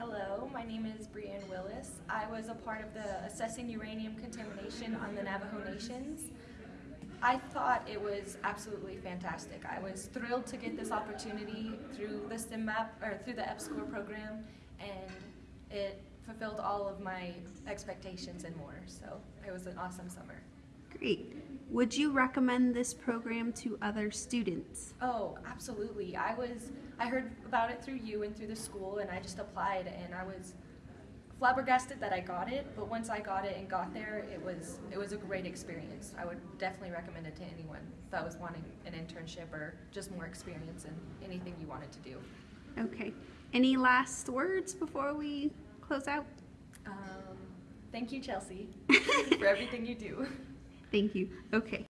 Hello, my name is Brianne Willis. I was a part of the Assessing Uranium Contamination on the Navajo Nations. I thought it was absolutely fantastic. I was thrilled to get this opportunity through the STEMMAP or through the EPSCOR program, and it fulfilled all of my expectations and more. So it was an awesome summer. Great. Would you recommend this program to other students? Oh, absolutely. I was I heard about it through you and through the school and I just applied and I was flabbergasted that I got it, but once I got it and got there, it was it was a great experience. I would definitely recommend it to anyone that was wanting an internship or just more experience in anything you wanted to do. Okay. Any last words before we close out? Um, thank you, Chelsea, for everything you do. Thank you. Okay.